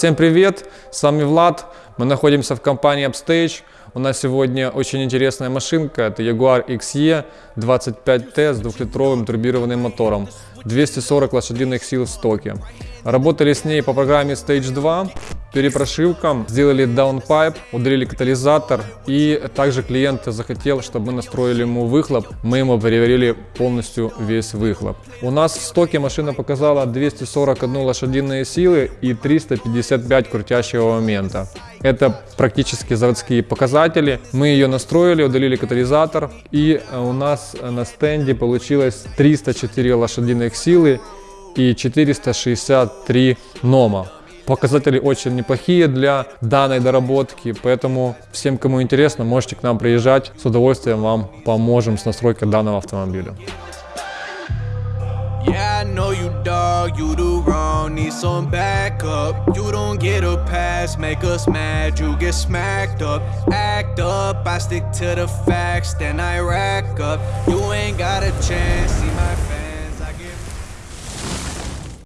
Всем привет, с вами Влад, мы находимся в компании Upstage. У нас сегодня очень интересная машинка, это Jaguar XE 25T с двухлитровым турбированным мотором, 240 лошадиных сил в стоке. Работали с ней по программе Stage 2, перепрошивкам, сделали даунпайп, удалили катализатор и также клиент захотел, чтобы мы настроили ему выхлоп, мы ему переварили полностью весь выхлоп. У нас в стоке машина показала 241 лошадиные силы и 355 крутящего момента. Это практически заводские показатели. Мы ее настроили, удалили катализатор и у нас на стенде получилось 304 лошадиных силы и 463 нома. Показатели очень неплохие для данной доработки, поэтому всем, кому интересно, можете к нам приезжать. С удовольствием вам поможем с настройкой данного автомобиля. Yeah, I know you dog, you do wrong, need some backup. You don't get a pass, make us mad, you get smacked up. Act up, I stick to the facts, then I rack up. You ain't got a chance,